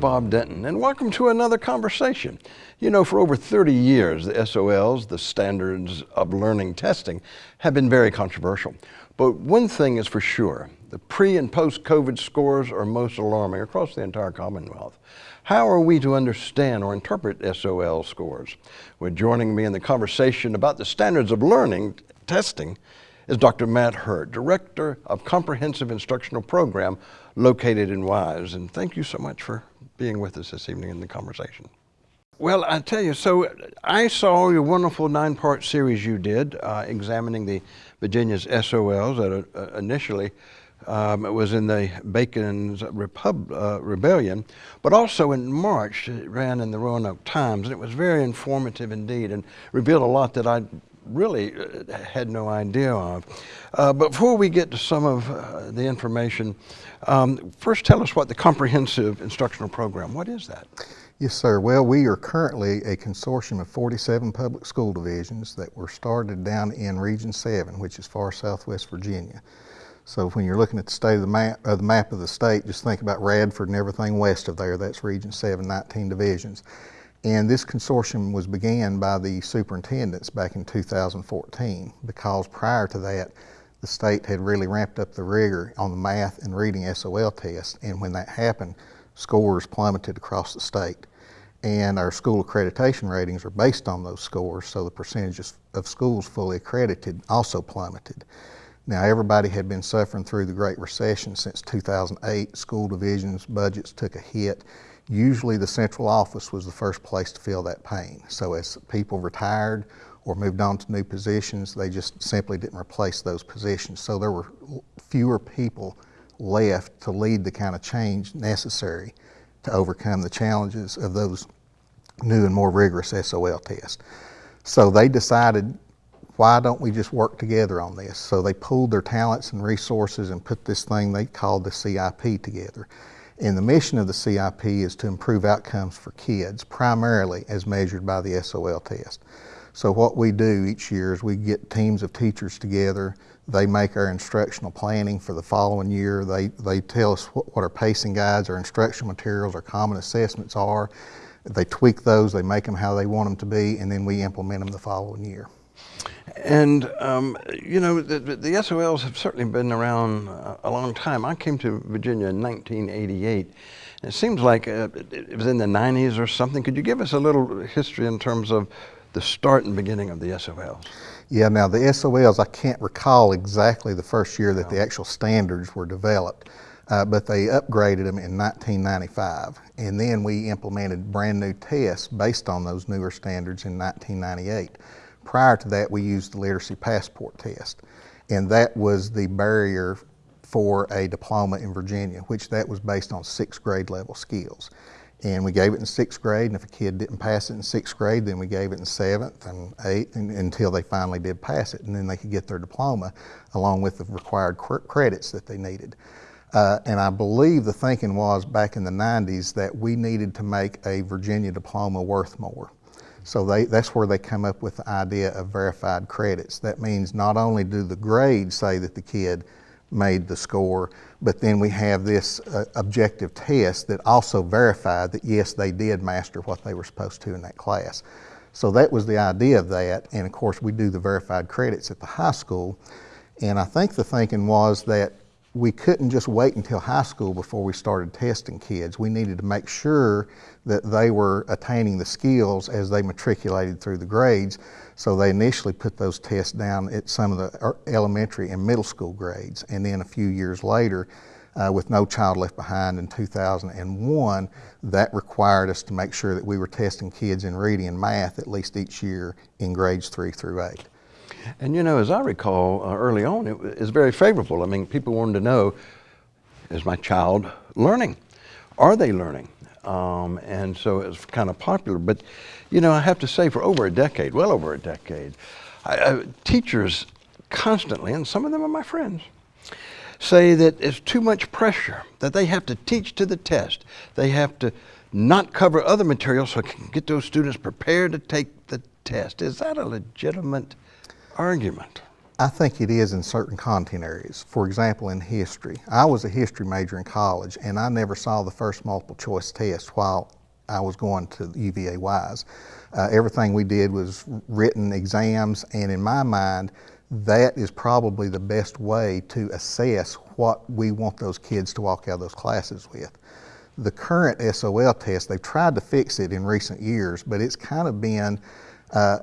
Bob Denton, and welcome to another conversation. You know, for over 30 years, the SOLs, the Standards of Learning Testing, have been very controversial. But one thing is for sure, the pre and post COVID scores are most alarming across the entire Commonwealth. How are we to understand or interpret SOL scores? Well, joining me in the conversation about the standards of learning testing is Dr. Matt Hurt, Director of Comprehensive Instructional Program located in Wise. And thank you so much for being with us this evening in the conversation. Well, I tell you, so I saw your wonderful nine-part series you did uh, examining the Virginia's SOLs that uh, initially um, it was in the Bacon's Repub uh, Rebellion, but also in March it ran in the Roanoke Times, and it was very informative indeed and revealed a lot that I really uh, had no idea of. Uh, before we get to some of uh, the information, um, first tell us what the Comprehensive Instructional Program, what is that? Yes, sir. Well, we are currently a consortium of 47 public school divisions that were started down in Region 7, which is far southwest Virginia. So when you're looking at the state of the map, of the map of the state, just think about Radford and everything west of there. That's Region 7, 19 divisions. And this consortium was began by the superintendents back in 2014 because prior to that, the state had really ramped up the rigor on the math and reading SOL tests. And when that happened, scores plummeted across the state and our school accreditation ratings are based on those scores, so the percentages of schools fully accredited also plummeted. Now, everybody had been suffering through the Great Recession since 2008. School divisions' budgets took a hit. Usually, the central office was the first place to feel that pain. So, as people retired or moved on to new positions, they just simply didn't replace those positions. So, there were fewer people left to lead the kind of change necessary to overcome the challenges of those new and more rigorous SOL tests. So they decided, why don't we just work together on this? So they pooled their talents and resources and put this thing they called the CIP together. And the mission of the CIP is to improve outcomes for kids, primarily as measured by the SOL test. So what we do each year is we get teams of teachers together. They make our instructional planning for the following year. They, they tell us what, what our pacing guides, our instructional materials, our common assessments are. They tweak those, they make them how they want them to be, and then we implement them the following year. And, um, you know, the, the, SOLs have certainly been around a long time. I came to Virginia in 1988. It seems like uh, it was in the 90s or something. Could you give us a little history in terms of the start and beginning of the SOLs? Yeah, now the SOLs, I can't recall exactly the first year that no. the actual standards were developed, uh, but they upgraded them in 1995. And then we implemented brand new tests based on those newer standards in 1998. Prior to that, we used the literacy passport test. And that was the barrier for a diploma in Virginia, which that was based on sixth grade level skills. And we gave it in sixth grade, and if a kid didn't pass it in sixth grade, then we gave it in seventh and eighth and, until they finally did pass it, and then they could get their diploma along with the required credits that they needed. Uh, and I believe the thinking was back in the 90s that we needed to make a Virginia diploma worth more. So they, that's where they come up with the idea of verified credits. That means not only do the grades say that the kid made the score, but then we have this uh, objective test that also verified that yes, they did master what they were supposed to in that class. So that was the idea of that, and of course we do the verified credits at the high school. And I think the thinking was that we couldn't just wait until high school before we started testing kids. We needed to make sure that they were attaining the skills as they matriculated through the grades. So they initially put those tests down at some of the elementary and middle school grades. And then a few years later, uh, with No Child Left Behind in 2001, that required us to make sure that we were testing kids in reading and math at least each year in grades three through eight. And you know, as I recall uh, early on, it was very favorable. I mean, people wanted to know, is my child learning? Are they learning? Um, and so it was kind of popular. But, you know, I have to say for over a decade, well over a decade, I, I, teachers constantly, and some of them are my friends, say that it's too much pressure, that they have to teach to the test. They have to not cover other material so can get those students prepared to take the test. Is that a legitimate argument? I think it is in certain content areas. For example, in history. I was a history major in college and I never saw the first multiple choice test while I was going to UVA Wise. Uh, everything we did was written exams and in my mind, that is probably the best way to assess what we want those kids to walk out of those classes with. The current SOL test, they've tried to fix it in recent years, but it's kind of been uh,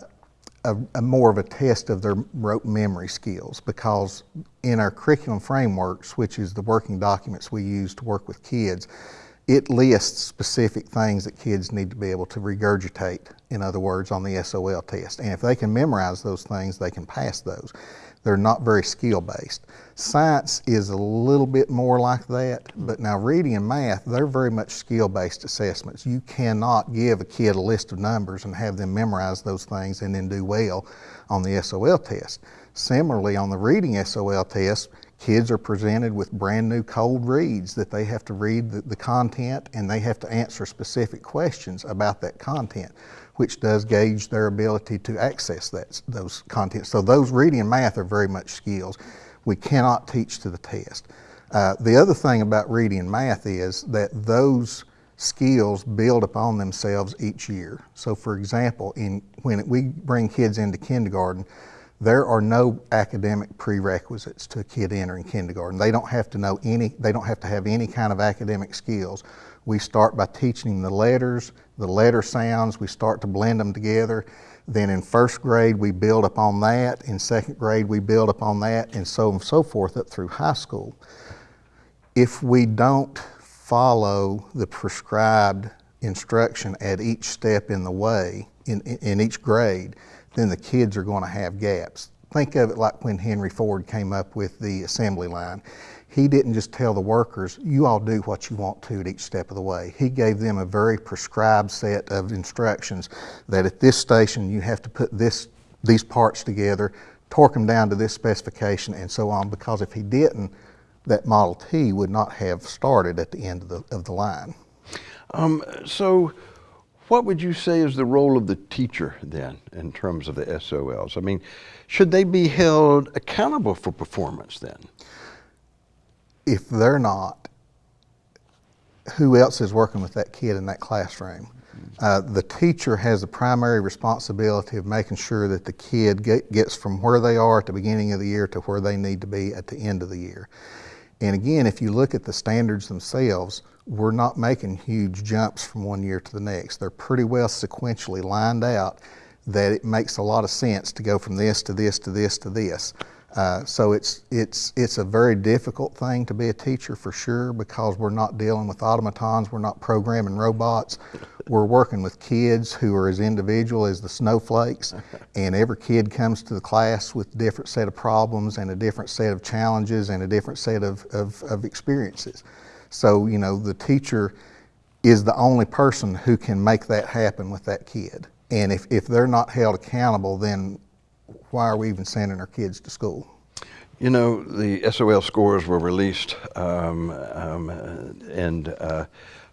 a, a more of a test of their rote memory skills because in our curriculum frameworks, which is the working documents we use to work with kids, it lists specific things that kids need to be able to regurgitate, in other words, on the SOL test. And if they can memorize those things, they can pass those. They're not very skill based. Science is a little bit more like that, but now reading and math, they're very much skill based assessments. You cannot give a kid a list of numbers and have them memorize those things and then do well on the SOL test. Similarly, on the reading SOL test, Kids are presented with brand new cold reads that they have to read the, the, content and they have to answer specific questions about that content, which does gauge their ability to access that, those content. So those reading and math are very much skills we cannot teach to the test. Uh, the other thing about reading and math is that those skills build upon themselves each year. So for example, in, when we bring kids into kindergarten, there are no academic prerequisites to a kid entering kindergarten. They don't have to know any, they don't have to have any kind of academic skills. We start by teaching them the letters, the letter sounds, we start to blend them together. Then in first grade, we build upon that. In second grade, we build upon that, and so on and so forth up through high school. If we don't follow the prescribed instruction at each step in the way, in, in each grade, then the kids are going to have gaps. Think of it like when Henry Ford came up with the assembly line. He didn't just tell the workers, you all do what you want to at each step of the way. He gave them a very prescribed set of instructions that at this station you have to put this, these parts together, torque them down to this specification and so on because if he didn't, that Model T would not have started at the end of the, of the line. Um, so what would you say is the role of the teacher then in terms of the SOLs? I mean, should they be held accountable for performance then? If they're not, who else is working with that kid in that classroom? Uh, the teacher has the primary responsibility of making sure that the kid get, gets from where they are at the beginning of the year to where they need to be at the end of the year. And again, if you look at the standards themselves, we're not making huge jumps from one year to the next. They're pretty well sequentially lined out that it makes a lot of sense to go from this to this to this to this. Uh, so it's, it's, it's a very difficult thing to be a teacher for sure because we're not dealing with automatons, we're not programming robots. We're working with kids who are as individual as the snowflakes and every kid comes to the class with a different set of problems and a different set of challenges and a different set of, of, of experiences. So, you know, the teacher is the only person who can make that happen with that kid. And if, if they're not held accountable, then why are we even sending our kids to school? You know, the SOL scores were released um, um, in uh,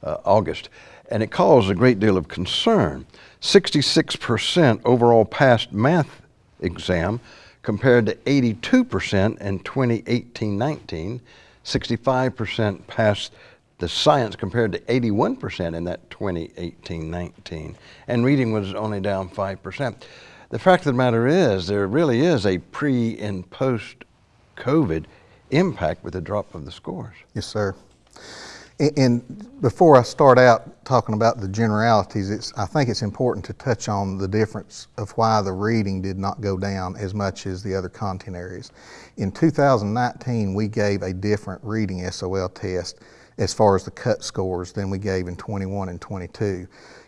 uh, August, and it caused a great deal of concern. 66% overall passed math exam compared to 82% in 2018-19 65% passed the science compared to 81% in that 2018-19. And reading was only down 5%. The fact of the matter is there really is a pre and post COVID impact with the drop of the scores. Yes, sir. And before I start out talking about the generalities, I think it's important to touch on the difference of why the reading did not go down as much as the other content areas. In 2019, we gave a different reading SOL test as far as the cut scores than we gave in 21 and 22.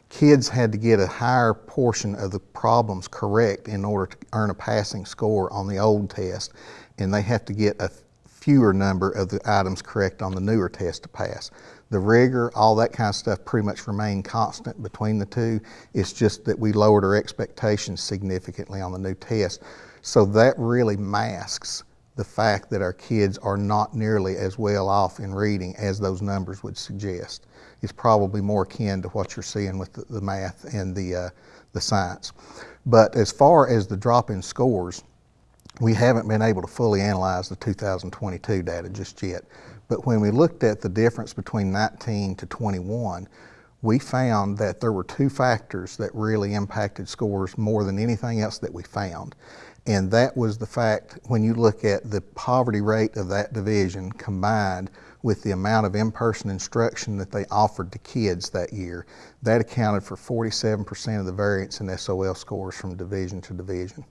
Kids had to get a higher portion of the problems correct in order to earn a passing score on the old test, and they have to get a fewer number of the items correct on the newer test to pass. The rigor, all that kind of stuff pretty much remained constant between the two. It's just that we lowered our expectations significantly on the new test. So that really masks the fact that our kids are not nearly as well off in reading as those numbers would suggest. It's probably more akin to what you're seeing with the, the math and the, uh, the science. But as far as the drop in scores, we haven't been able to fully analyze the 2022 data just yet. But when we looked at the difference between 19 to 21, we found that there were two factors that really impacted scores more than anything else that we found. And that was the fact when you look at the poverty rate of that division combined with the amount of in-person instruction that they offered to kids that year, that accounted for 47% of the variance in SOL scores from division to division.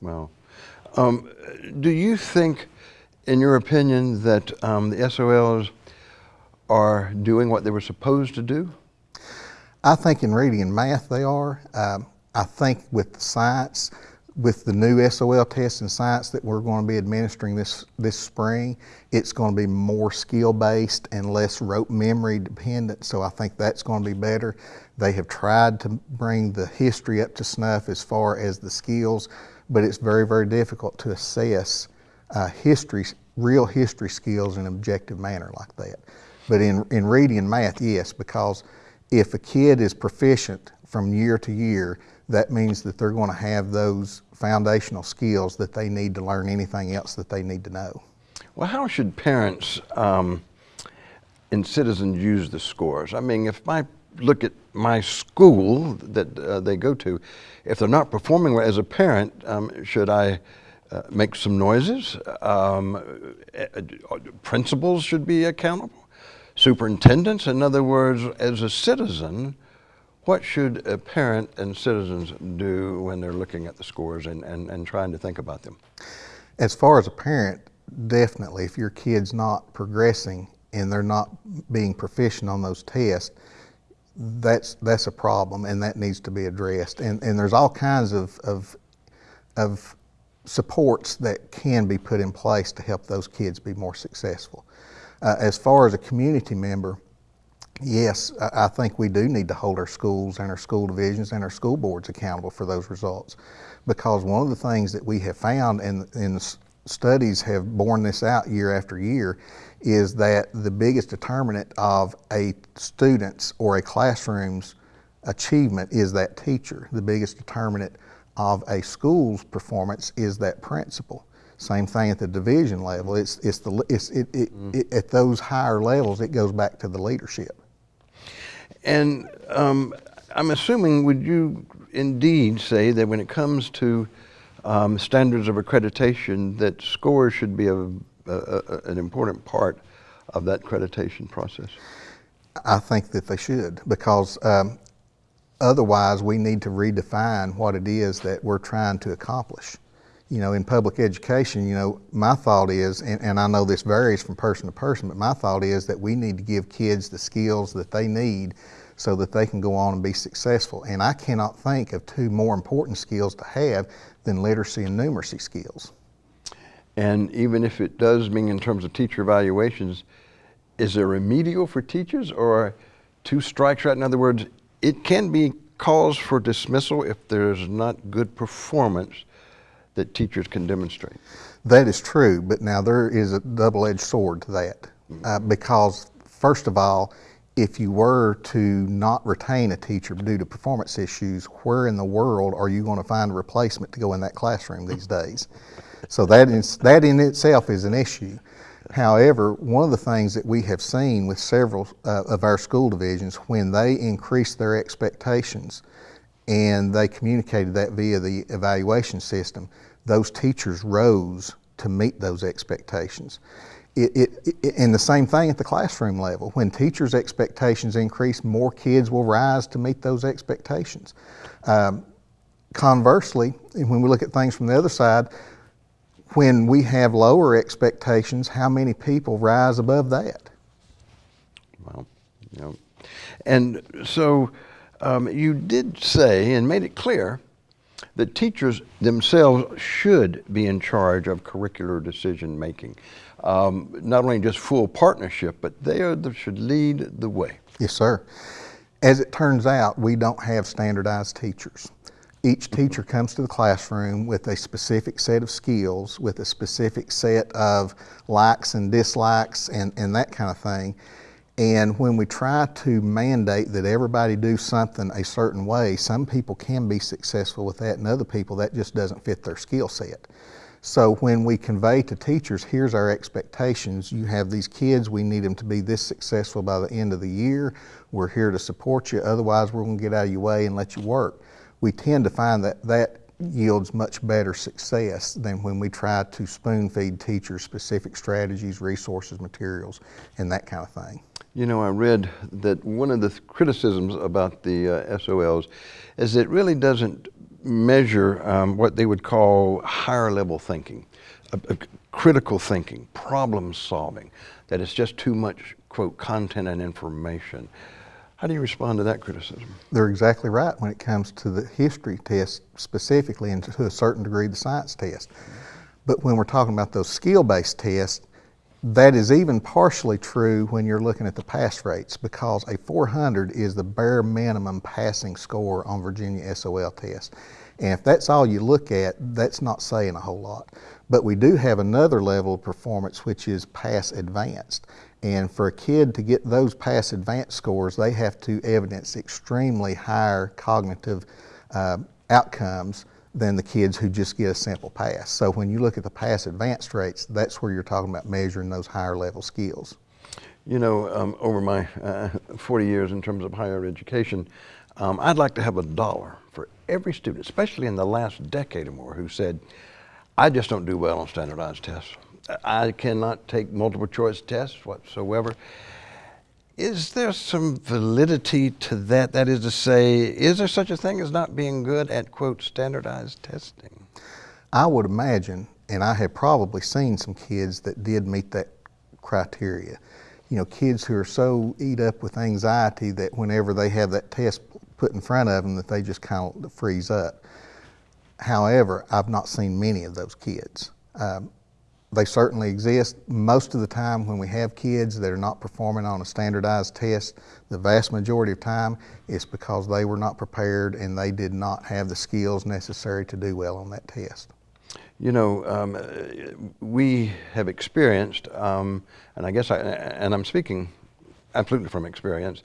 Well, um, do you think, in your opinion, that um, the SOLs are doing what they were supposed to do? I think in reading and math they are. Um, I think with the science, with the new SOL test in science that we're going to be administering this this spring, it's going to be more skill based and less rote memory dependent. So I think that's going to be better. They have tried to bring the history up to snuff as far as the skills, but it's very very difficult to assess uh, history, real history skills in an objective manner like that. But in in reading and math, yes, because if a kid is proficient from year to year, that means that they're going to have those foundational skills that they need to learn anything else that they need to know. Well, how should parents um, and citizens use the scores? I mean, if I look at my school that uh, they go to, if they're not performing well as a parent, um, should I uh, make some noises? Um, uh, principals should be accountable. Superintendents, in other words, as a citizen, what should a parent and citizens do when they're looking at the scores and, and, and trying to think about them? As far as a parent, definitely, if your kid's not progressing and they're not being proficient on those tests, that's that's a problem and that needs to be addressed. And and there's all kinds of of, of supports that can be put in place to help those kids be more successful. Uh, as far as a community member, yes, I think we do need to hold our schools and our school divisions and our school boards accountable for those results. Because one of the things that we have found, and, and studies have borne this out year after year, is that the biggest determinant of a student's or a classroom's achievement is that teacher. The biggest determinant of a school's performance is that principal. Same thing at the division level. It's, it's the, it's, it, it, mm. it, at those higher levels, it goes back to the leadership. And um, I'm assuming, would you indeed say that when it comes to um, standards of accreditation, that scores should be a, a, a, an important part of that accreditation process? I think that they should because um, otherwise we need to redefine what it is that we're trying to accomplish. You know, in public education, you know, my thought is, and, and I know this varies from person to person, but my thought is that we need to give kids the skills that they need so that they can go on and be successful. And I cannot think of two more important skills to have than literacy and numeracy skills. And even if it does mean in terms of teacher evaluations, is there remedial for teachers or two strikes right? In other words, it can be cause for dismissal if there's not good performance that teachers can demonstrate. That is true, but now there is a double-edged sword to that uh, because first of all, if you were to not retain a teacher due to performance issues, where in the world are you going to find a replacement to go in that classroom these days? So that is that in itself is an issue. However, one of the things that we have seen with several uh, of our school divisions, when they increase their expectations and they communicated that via the evaluation system, those teachers rose to meet those expectations. It, it, it, and the same thing at the classroom level. When teachers' expectations increase, more kids will rise to meet those expectations. Um, conversely, when we look at things from the other side, when we have lower expectations, how many people rise above that? Well, you know, and so um, you did say and made it clear that teachers themselves should be in charge of curricular decision making. Um, not only just full partnership, but they are the, should lead the way. Yes, sir. As it turns out, we don't have standardized teachers. Each teacher comes to the classroom with a specific set of skills, with a specific set of likes and dislikes and, and that kind of thing. And when we try to mandate that everybody do something a certain way, some people can be successful with that, and other people that just doesn't fit their skill set. So when we convey to teachers, here's our expectations. You have these kids, we need them to be this successful by the end of the year. We're here to support you, otherwise we're gonna get out of your way and let you work. We tend to find that that yields much better success than when we try to spoon feed teachers specific strategies, resources, materials, and that kind of thing. You know, I read that one of the criticisms about the uh, SOLs is it really doesn't measure um, what they would call higher level thinking, uh, uh, critical thinking, problem solving, that it's just too much, quote, content and information. How do you respond to that criticism? They're exactly right when it comes to the history test specifically and to a certain degree the science test. But when we're talking about those skill-based tests, that is even partially true when you're looking at the pass rates because a 400 is the bare minimum passing score on Virginia SOL test. And if that's all you look at, that's not saying a whole lot. But we do have another level of performance which is pass advanced. And for a kid to get those pass advanced scores, they have to evidence extremely higher cognitive uh, outcomes than the kids who just get a simple pass. So when you look at the pass advanced rates, that's where you're talking about measuring those higher level skills. You know, um, over my uh, 40 years in terms of higher education, um, I'd like to have a dollar for every student, especially in the last decade or more, who said, I just don't do well on standardized tests. I cannot take multiple choice tests whatsoever. Is there some validity to that? That is to say, is there such a thing as not being good at, quote, standardized testing? I would imagine, and I have probably seen some kids that did meet that criteria. You know, kids who are so eat up with anxiety that whenever they have that test put in front of them that they just kind of freeze up. However, I've not seen many of those kids. Um, they certainly exist. Most of the time when we have kids that are not performing on a standardized test, the vast majority of time it's because they were not prepared and they did not have the skills necessary to do well on that test. You know, um, we have experienced, um, and I guess I, and I'm speaking absolutely from experience,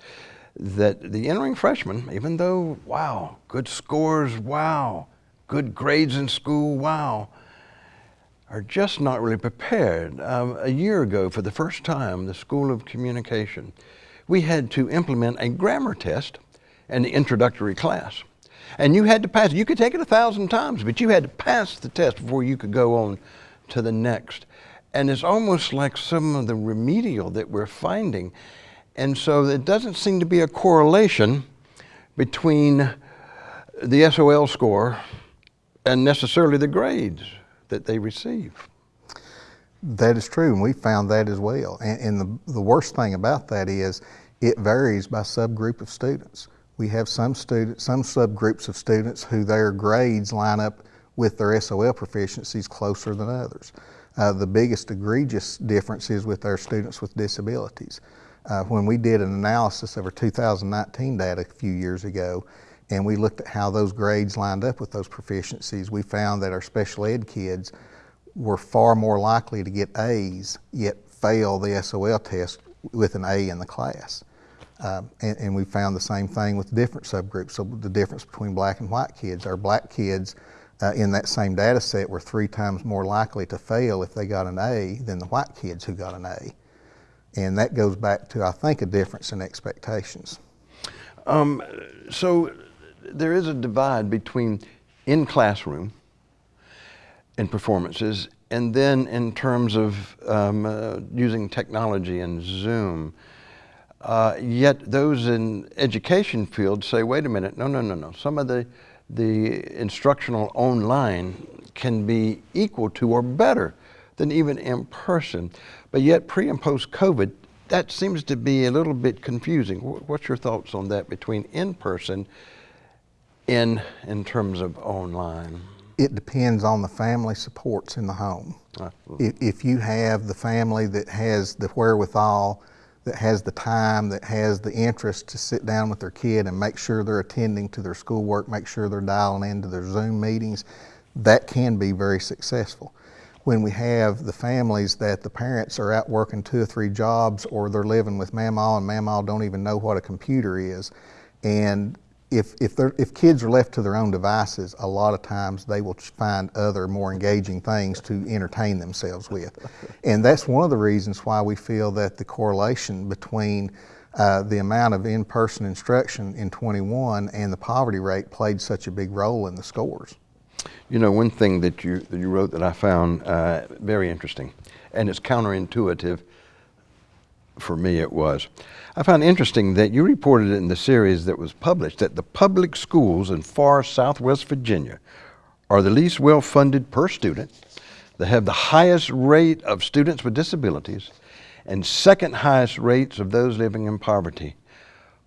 that the entering freshmen, even though, wow, good scores, wow, good grades in school, wow, are just not really prepared. Um, a year ago, for the first time, the School of Communication, we had to implement a grammar test in the introductory class. And you had to pass, you could take it a thousand times, but you had to pass the test before you could go on to the next. And it's almost like some of the remedial that we're finding. And so it doesn't seem to be a correlation between the SOL score and necessarily the grades that they receive. That is true, and we found that as well. And, and the, the worst thing about that is it varies by subgroup of students. We have some students, some subgroups of students who their grades line up with their SOL proficiencies closer than others. Uh, the biggest egregious difference is with our students with disabilities. Uh, when we did an analysis of our 2019 data a few years ago, and we looked at how those grades lined up with those proficiencies, we found that our special ed kids were far more likely to get A's, yet fail the SOL test with an A in the class. Um, and, and, we found the same thing with different subgroups. So the difference between black and white kids, our black kids uh, in that same data set were three times more likely to fail if they got an A than the white kids who got an A. And that goes back to, I think, a difference in expectations. Um, so there is a divide between in classroom and performances and then in terms of um, uh, using technology and Zoom. Uh, yet those in education fields say, wait a minute, no, no, no, no. Some of the, the instructional online can be equal to or better than even in person. But yet pre and post COVID, that seems to be a little bit confusing. What's your thoughts on that between in person in in terms of online? It depends on the family supports in the home. Uh, if, if, you have the family that has the wherewithal, that has the time, that has the interest to sit down with their kid and make sure they're attending to their schoolwork, make sure they're dialing into their Zoom meetings, that can be very successful. when we have the families that the parents are out working two or three jobs or they're living with mamaw and mamaw don't even know what a computer is. And if, if, if kids are left to their own devices, a lot of times they will find other more engaging things to entertain themselves with. And that's one of the reasons why we feel that the correlation between uh, the amount of in-person instruction in 21 and the poverty rate played such a big role in the scores. You know, one thing that you, that you wrote that I found uh, very interesting, and it's counterintuitive, for me it was. I found interesting that you reported in the series that was published that the public schools in far southwest Virginia are the least well funded per student, they have the highest rate of students with disabilities, and second highest rates of those living in poverty.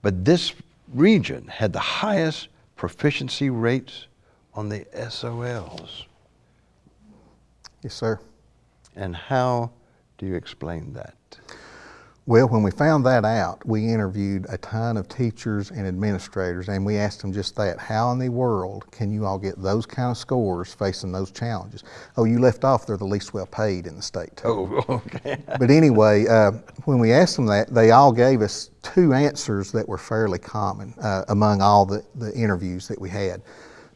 But this region had the highest proficiency rates on the SOLs. Yes, sir. And how do you explain that? Well, when we found that out, we interviewed a ton of teachers and administrators, and we asked them just that. How in the world can you all get those kind of scores facing those challenges? Oh, you left off, they're the least well paid in the state. too. Oh, okay. But anyway, uh, when we asked them that, they all gave us two answers that were fairly common uh, among all the, the interviews that we had.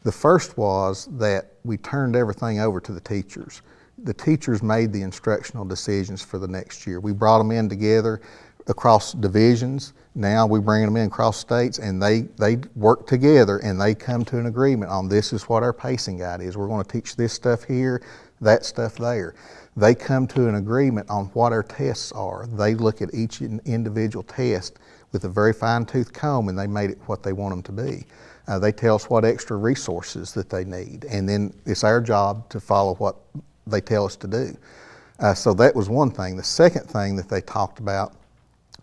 The first was that we turned everything over to the teachers. The teachers made the instructional decisions for the next year. We brought them in together across divisions. Now we bring them in across states and they, they work together and they come to an agreement on this is what our pacing guide is. We're going to teach this stuff here, that stuff there. They come to an agreement on what our tests are. They look at each individual test with a very fine tooth comb and they made it what they want them to be. Uh, they tell us what extra resources that they need, and then it's our job to follow what they tell us to do. Uh, so that was one thing. The second thing that they talked about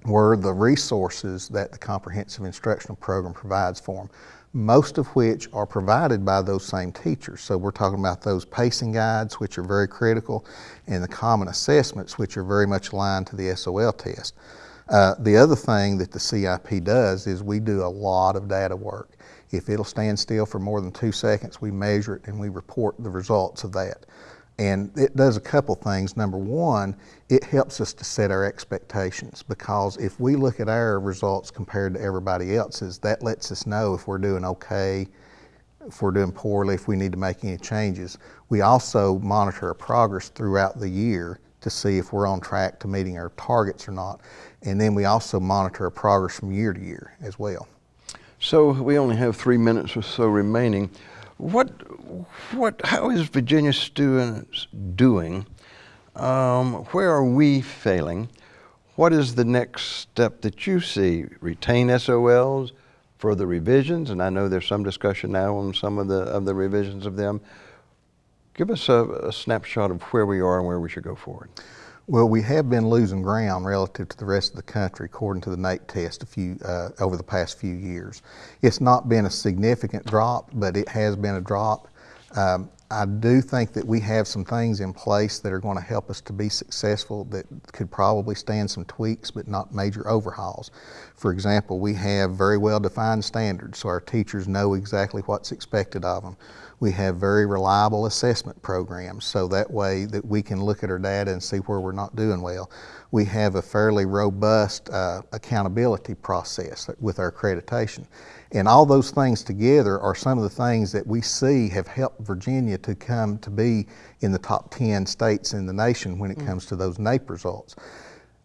were the resources that the comprehensive instructional program provides for them, most of which are provided by those same teachers. So we're talking about those pacing guides, which are very critical, and the common assessments, which are very much aligned to the SOL test. Uh, the other thing that the CIP does is we do a lot of data work. If it'll stand still for more than two seconds, we measure it and we report the results of that. And it does a couple things. Number one, it helps us to set our expectations because if we look at our results compared to everybody else's, that lets us know if we're doing okay, if we're doing poorly, if we need to make any changes. We also monitor our progress throughout the year to see if we're on track to meeting our targets or not. And then we also monitor our progress from year to year as well. So we only have three minutes or so remaining. What, what, how is Virginia students doing? Um, where are we failing? What is the next step that you see? Retain SOLs, further revisions, and I know there's some discussion now on some of the of the revisions of them. Give us a, a snapshot of where we are and where we should go forward. Well, we have been losing ground relative to the rest of the country, according to the NAEP test, a few uh, over the past few years. It's not been a significant drop, but it has been a drop. Um, I do think that we have some things in place that are going to help us to be successful that could probably stand some tweaks, but not major overhauls. For example, we have very well defined standards, so our teachers know exactly what's expected of them. We have very reliable assessment programs, so that way that we can look at our data and see where we're not doing well. We have a fairly robust uh, accountability process with our accreditation. And all those things together are some of the things that we see have helped Virginia to come to be in the top 10 states in the nation when it comes to those NAEP results.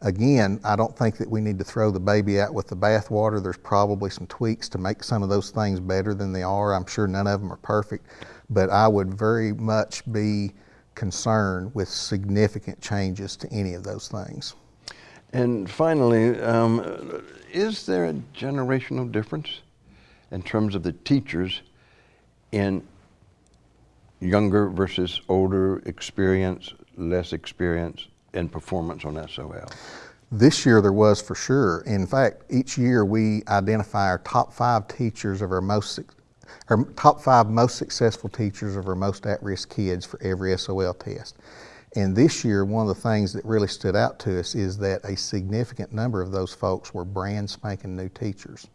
Again, I don't think that we need to throw the baby out with the bathwater. There's probably some tweaks to make some of those things better than they are. I'm sure none of them are perfect, but I would very much be concerned with significant changes to any of those things. And finally, um, is there a generational difference in terms of the teachers in younger versus older experience, less experience in performance on SOL? This year there was for sure. In fact, each year we identify our top five teachers of our most, our top five most successful teachers of our most at-risk kids for every SOL test. And this year, one of the things that really stood out to us is that a significant number of those folks were brand spanking new teachers.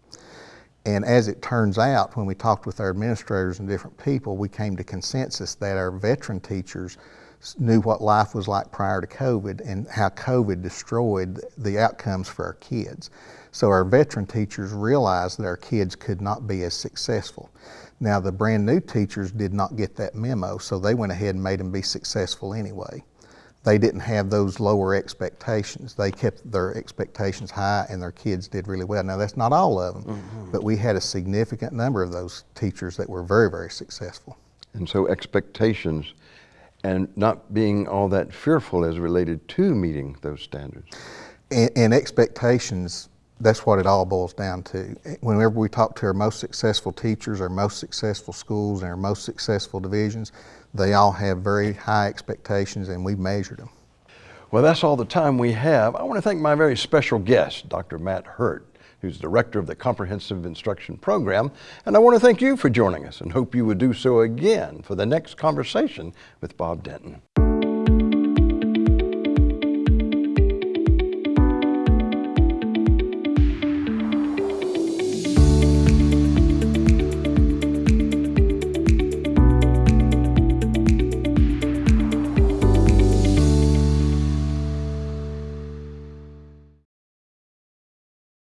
And as it turns out, when we talked with our administrators and different people, we came to consensus that our veteran teachers knew what life was like prior to COVID and how COVID destroyed the outcomes for our kids. So our veteran teachers realized that our kids could not be as successful. Now the brand new teachers did not get that memo, so they went ahead and made them be successful anyway. They didn't have those lower expectations. They kept their expectations high and their kids did really well. Now that's not all of them, mm-hmm. but we had a significant number of those teachers that were very, very successful. And so expectations and not being all that fearful as related to meeting those standards. And, and expectations, that's what it all boils down to. Whenever we talk to our most successful teachers, our most successful schools, and our most successful divisions, they all have very high expectations and we measured them. Well, that's all the time we have. I want to thank my very special guest, Dr. Matt Hurt, who's director of the Comprehensive Instruction Program. And I want to thank you for joining us and hope you would do so again for the next conversation with Bob Denton.